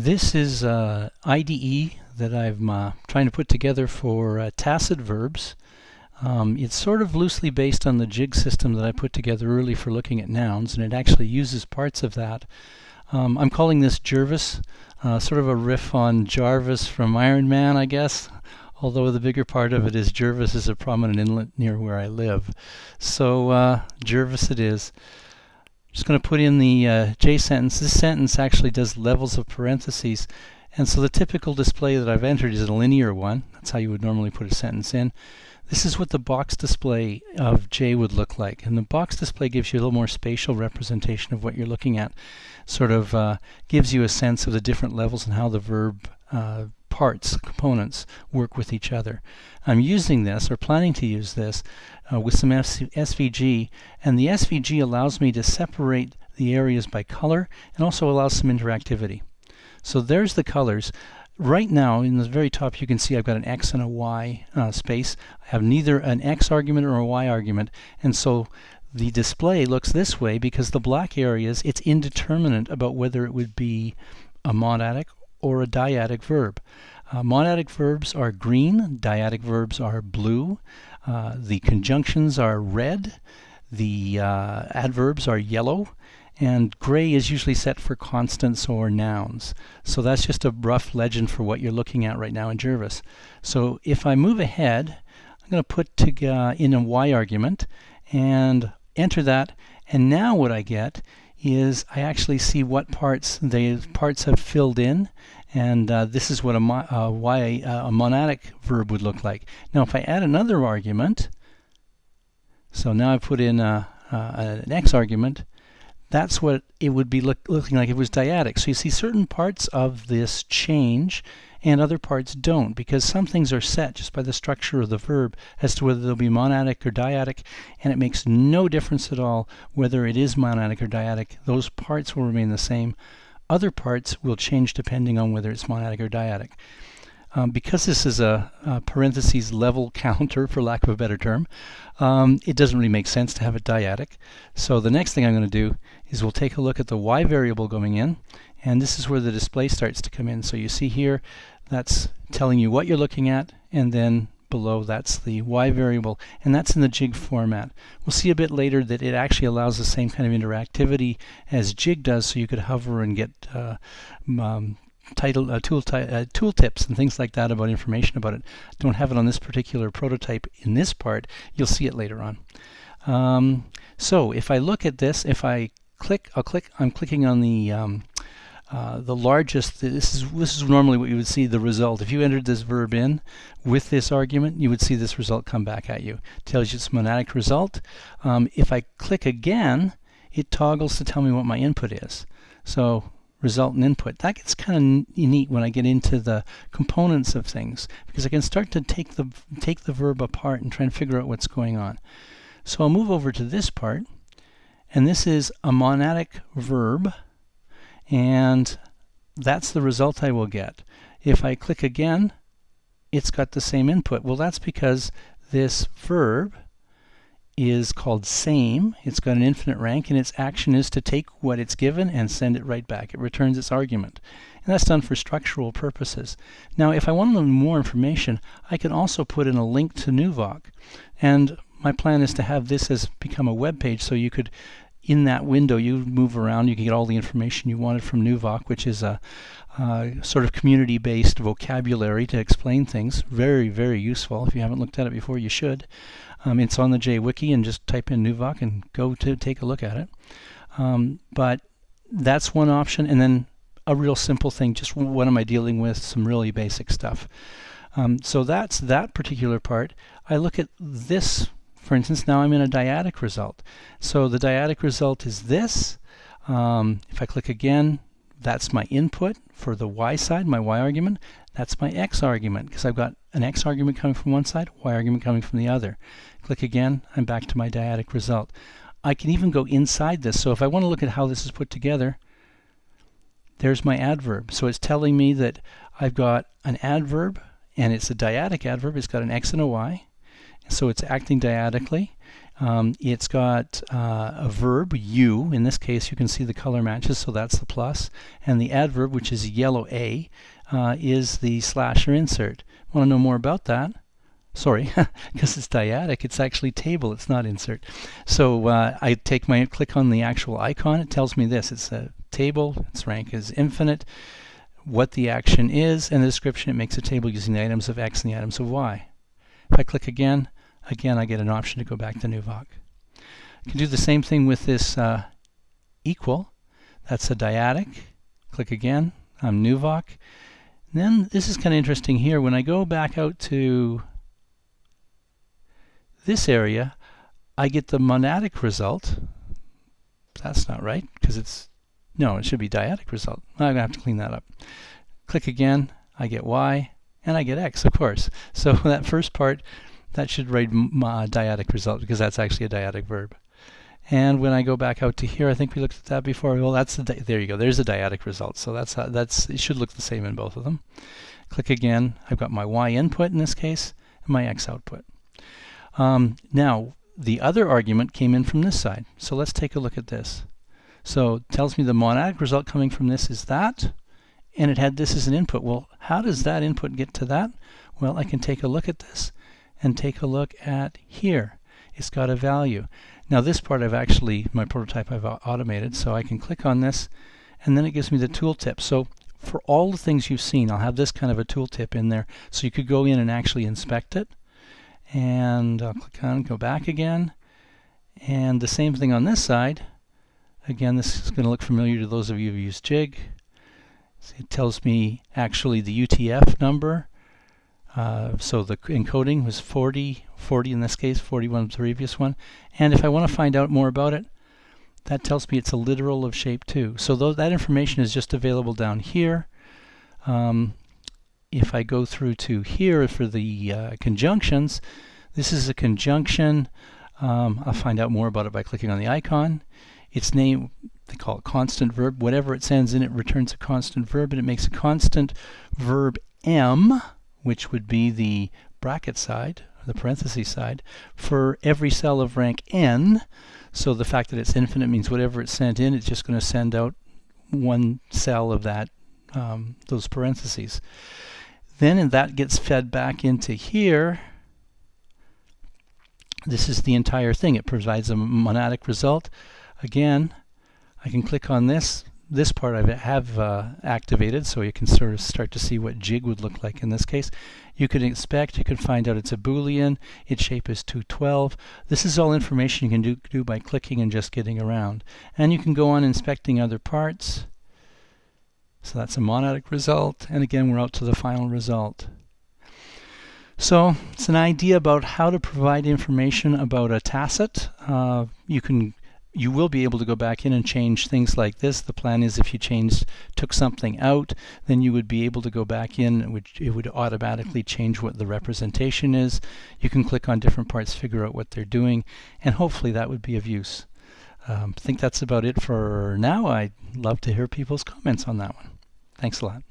This is uh, IDE that I'm uh, trying to put together for uh, tacit verbs. Um, it's sort of loosely based on the jig system that I put together early for looking at nouns, and it actually uses parts of that. Um, I'm calling this Jervis, uh, sort of a riff on Jarvis from Iron Man, I guess. Although the bigger part of it is Jervis is a prominent inlet near where I live. So uh, Jervis it is just going to put in the uh, J sentence. This sentence actually does levels of parentheses. And so the typical display that I've entered is a linear one. That's how you would normally put a sentence in. This is what the box display of J would look like. And the box display gives you a little more spatial representation of what you're looking at. Sort of uh, gives you a sense of the different levels and how the verb uh, parts, components, work with each other. I'm using this, or planning to use this, uh, with some SVG, and the SVG allows me to separate the areas by color and also allows some interactivity. So there's the colors. Right now, in the very top, you can see I've got an X and a Y uh, space. I have neither an X argument or a Y argument, and so the display looks this way because the black areas, it's indeterminate about whether it would be a monadic or a dyadic verb. Uh, monadic verbs are green, dyadic verbs are blue, uh, the conjunctions are red, the uh, adverbs are yellow, and gray is usually set for constants or nouns. So that's just a rough legend for what you're looking at right now in Jervis. So if I move ahead, I'm going to put in a y argument and enter that, and now what I get is I actually see what parts the parts have filled in and uh, this is what a, mo uh, y, uh, a monadic verb would look like. Now if I add another argument, so now I put in a, an x argument, that's what it would be look, looking like if it was dyadic. So you see certain parts of this change and other parts don't because some things are set just by the structure of the verb as to whether they'll be monadic or dyadic and it makes no difference at all whether it is monadic or dyadic. Those parts will remain the same. Other parts will change depending on whether it's monadic or dyadic. Um, because this is a, a, parentheses level counter, for lack of a better term, um, it doesn't really make sense to have it dyadic. So the next thing I'm going to do is we'll take a look at the y variable going in, and this is where the display starts to come in. So you see here, that's telling you what you're looking at, and then below that's the y variable, and that's in the jig format. We'll see a bit later that it actually allows the same kind of interactivity as jig does, so you could hover and get uh, um, title uh, tool uh, tool tips and things like that about information about it. Don't have it on this particular prototype in this part. You'll see it later on. Um, so if I look at this, if I click, I'll click. I'm clicking on the um, uh, the largest. This is this is normally what you would see the result. If you entered this verb in with this argument, you would see this result come back at you. It tells you it's monadic result. Um, if I click again, it toggles to tell me what my input is. So result and input. That gets kind of neat when I get into the components of things because I can start to take the take the verb apart and try and figure out what's going on. So I'll move over to this part, and this is a monadic verb, and that's the result I will get. If I click again, it's got the same input. Well, that's because this verb is called same. It's got an infinite rank, and its action is to take what it's given and send it right back. It returns its argument. And that's done for structural purposes. Now, if I want a little more information, I can also put in a link to Nuvoc. And my plan is to have this as become a web page so you could in that window you move around you can get all the information you wanted from Nuvoc which is a uh, sort of community-based vocabulary to explain things very very useful if you haven't looked at it before you should um, it's on the JWiki and just type in Nuvoc and go to take a look at it. Um, but that's one option. And then a real simple thing, just what am I dealing with, some really basic stuff. Um, so that's that particular part. I look at this, for instance, now I'm in a dyadic result. So the dyadic result is this. Um, if I click again, that's my input for the y side, my y argument. That's my x argument because I've got an x argument coming from one side, y argument coming from the other. Click again, I'm back to my dyadic result. I can even go inside this. So if I want to look at how this is put together, there's my adverb. So it's telling me that I've got an adverb, and it's a dyadic adverb. It's got an x and a y. So it's acting dyadically. Um, it's got uh, a verb, you. In this case, you can see the color matches, so that's the plus. And the adverb, which is yellow A, uh, is the slash or insert. Want to know more about that? Sorry, because it's dyadic, it's actually table, it's not insert. So uh, I take my click on the actual icon, it tells me this. It's a table, its rank is infinite, what the action is, and the description, it makes a table using the items of x and the items of y. If I click again, again I get an option to go back to NuVoc. I can do the same thing with this uh, equal. That's a dyadic. Click again, I'm NuVoc. then this is kind of interesting here. When I go back out to this area, I get the monadic result. That's not right, because it's, no, it should be dyadic result. I'm going to have to clean that up. Click again, I get y, and I get x, of course. So that first part, that should read my dyadic result, because that's actually a dyadic verb. And when I go back out to here, I think we looked at that before. Well, that's the there you go. There's a dyadic result. So that's uh, that's it should look the same in both of them. Click again. I've got my y input in this case and my x output. Um, now, the other argument came in from this side. So let's take a look at this. So it tells me the monadic result coming from this is that, and it had this as an input. Well, how does that input get to that? Well, I can take a look at this and take a look at here. It's got a value. Now this part I've actually, my prototype I've automated, so I can click on this and then it gives me the tooltip. So for all the things you've seen, I'll have this kind of a tooltip in there so you could go in and actually inspect it and I'll click on go back again and the same thing on this side again this is going to look familiar to those of you who use jig it tells me actually the UTF number uh, so the encoding was 40 40 in this case 41 the previous one and if I want to find out more about it that tells me it's a literal of shape 2 so that information is just available down here um, if I go through to here for the uh, conjunctions, this is a conjunction. Um, I'll find out more about it by clicking on the icon. Its name, they call it constant verb. Whatever it sends in, it returns a constant verb, and it makes a constant verb M, which would be the bracket side, the parenthesis side, for every cell of rank N. So the fact that it's infinite means whatever it's sent in, it's just going to send out one cell of that um, those parentheses. Then and that gets fed back into here. This is the entire thing. It provides a monadic result. Again, I can click on this. This part I have uh, activated, so you can sort of start to see what jig would look like in this case. You can expect, you can find out it's a boolean, its shape is 212. This is all information you can do, do by clicking and just getting around. And you can go on inspecting other parts. So that's a monadic result. And again, we're out to the final result. So it's an idea about how to provide information about a tacit. Uh, you can you will be able to go back in and change things like this. The plan is if you changed, took something out, then you would be able to go back in, which it would automatically change what the representation is. You can click on different parts, figure out what they're doing, and hopefully that would be of use. Um, I think that's about it for now. I'd love to hear people's comments on that one. Thanks a lot.